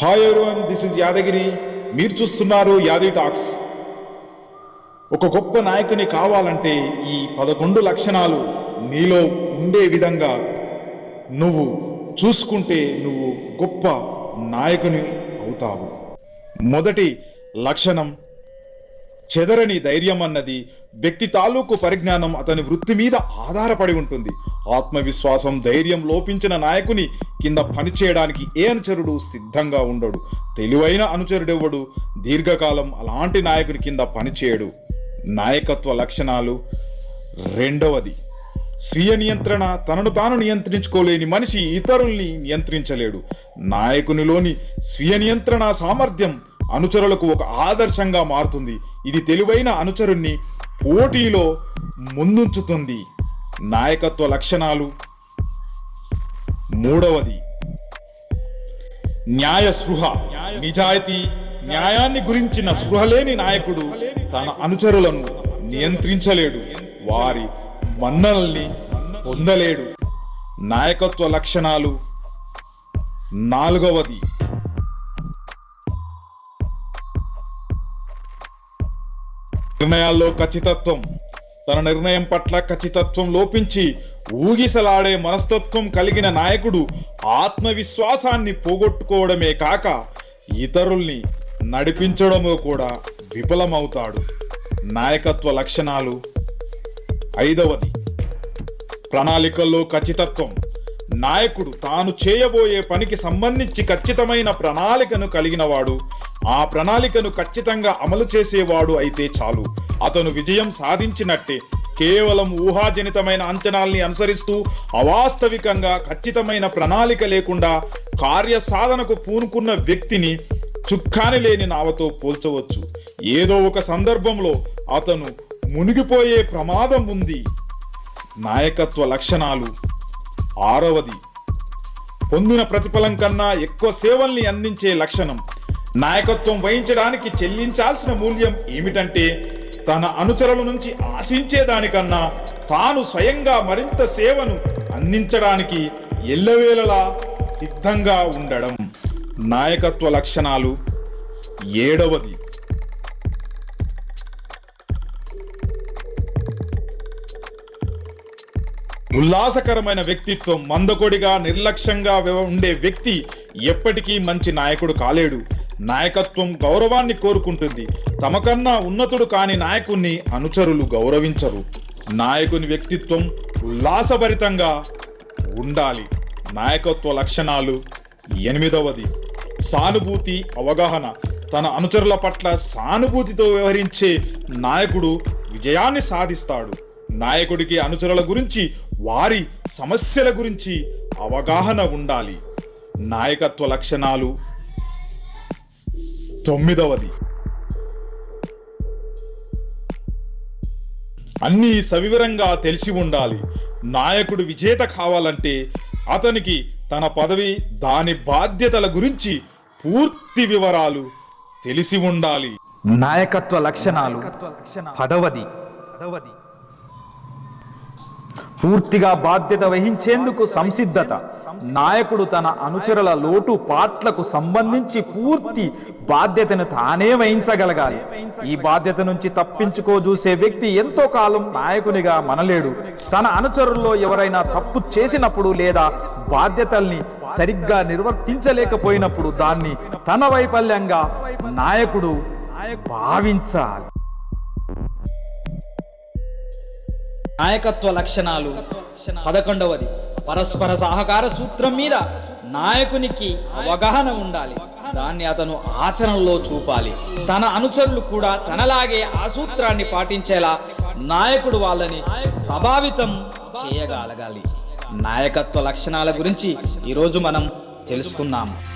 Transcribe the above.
Hi everyone this is Yadagiri మీరు చూస్తున్నారు యాది టాక్స్ ఒక గొప్ప నాయకుని కావాలంటే ఈ పదకొండు లక్షణాలు నీలో ఉండే విధంగా నువ్వు చూసుకుంటే నువ్వు గొప్ప నాయకుని అవుతావు. మొదటి లక్షణం చెదరని ధైర్యం అన్నది వ్యక్తి తాలూకు పరిజ్ఞానం అతని వృత్తి మీద ఆధారపడి ఉంటుంది. ఆత్మవిశ్వాసం ధైర్యం లోపించిన నాయకుని కింద పనిచేయడానికి ఏ అనుచరుడు సిద్ధంగా ఉండడు? తెలివైన అనుచరుడెవ్వడు? దీర్ఘకాలం అలాంటి నాయకుని కింద పనిచేయడు. నాయకత్వ లక్షణాలు రెండవది స్వీయ నియంత్రణ తనను తాను నియంత్రించుకోలేని మనిషి ఇతరుల్ని నియంత్రించలేడు. నాయకునిలోని స్వీయ నియంత్రణ సామర్థ్యం అనుచరులకు ఒక ఆదర్శంగా మారుతుంది. ఇది తెలివైన అనుచరుణ్ణి పోటీలో ముందుంచుతుంది. నాయకత్వ లక్షణాలు మూడవది న్యాయ స్పృహ నిజాయితీ న్యాయాన్ని గురించిన స్పృహ లేని నాయకుడు తన అనుచరులను నియంత్రించలేడు. వారి మన్ననల్ని పొందలేడు. నాయకత్వ లక్షణాలు నాలుగవది. నిర్ణయాల్లో ఖచ్చితత్వం. తన నిర్ణయం పట్ల ఖచ్చితత్వం లోపించి ఊగిసలాడే మనస్తత్వం కలిగిన నాయకుడు ఆత్మవిశ్వాసాన్ని పోగొట్టుకోవడమే కాక ఇతరుల్ని నడిపించడమో కూడా విఫలమవుతాడు. నాయకత్వ లక్షణాలు ఐదవది. ప్రణాళికల్లో ఖచ్చితత్వం. నాయకుడు తాను చేయబోయే పనికి సంబంధించి ఖచ్చితమైన ప్రణాళికను కలిగినవాడు ఆ ప్రణాళికను ఖచ్చితంగా అమలు చేసేవాడు అయితే చాలు. అతను విజయం సాధించినట్టే కేవలం ఊహాజనితమైన అంచనాల్ని అనుసరిస్తూ అవాస్తవికంగా ఖచ్చితమైన ప్రణాళిక లేకుండా కార్యసాధనకు పూనుకున్న వ్యక్తిని చుక్కాని లేని నావతో పోల్చవచ్చు. ఏదో ఒక సందర్భంలో అతను మునిగిపోయే ప్రమాదం ఉంది. నాయకత్వ లక్షణాలు. ఆరవది. పొందిన ప్రతిఫలం కన్నా ఎక్కువ సేవల్ని అందించే లక్షణం. నాయకత్వం వహించడానికి చెల్లించాల్సిన మూల్యం ఏమిటంటే తన అనుచరుల నుంచి ఆశించే దానికన్నా తాను స్వయంగా మరింత సేవను అందించడానికి ఎల్లవేళలా సిద్ధంగా ఉండడం నాయకత్వ లక్షణాలు ఏడవది. ఉల్లాసకరమైన వ్యక్తిత్వం మందకొడిగా నిర్లక్ష్యంగా ఉండే వ్యక్తి ఎప్పటికీ మంచి నాయకుడు కాలేడు. నాయకత్వం గౌరవాన్ని కోరుకుంటుంది. తమకన్నా ఉన్నతుడు కాని నాయకుణ్ణి అనుచరులు గౌరవించరు. నాయకుని వ్యక్తిత్వం ఉల్లాసభరితంగా ఉండాలి. నాయకత్వ లక్షణాలు ఎనిమిదవది. సానుభూతి అవగాహన. తన అనుచరుల పట్ల సానుభూతితో వ్యవహరించే నాయకుడు విజయాన్ని సాధిస్తాడు. నాయకుడికి అనుచరుల గురించి వారి సమస్యల గురించి అవగాహన ఉండాలి. నాయకత్వ లక్షణాలు తొమ్మిదవది. అన్నీ సవివరంగా తెలిసి ఉండాలి. నాయకుడు విజేత కావాలంటే అతనికి తన పదవి దాని బాధ్యతల గురించి పూర్తి వివరాలు తెలిసి ఉండాలి. నాయకత్వ లక్షణాలు పదవది. పూర్తిగా బాధ్యత వహించేందుకు సంసిద్ధత. నాయకుడు తన అనుచరుల లోటు పాట్లకు సంబంధించి పూర్తి బాధ్యతను తానే వహించగలగాలి. ఈ బాధ్యత నుంచి తప్పించుకో చూసే వ్యక్తి ఎంతో కాలం నాయకునిగా మనలేడు. తన అనుచరుల్లో ఎవరైనా తప్పు చేసినప్పుడు లేదా బాధ్యతల్ని సరిగ్గా నిర్వర్తించలేకపోయినప్పుడు దాన్ని తన వైఫల్యంగా నాయకుడు భావించాలి. నాయకత్వ లక్షణాలు. పదకొండవది. పరస్పర సహకార సూత్రం మీద నాయకునికి అవగాహన ఉండాలి. దాన్ని అతను ఆచరణలో చూపాలి. తన అనుచరులు కూడా తనలాగే ఆ సూత్రాన్ని పాటించేలా నాయకుడు వాళ్ళని ప్రభావితం చేయగలగాలి. నాయకత్వ లక్షణాల గురించి ఈరోజు మనం తెలుసుకున్నాము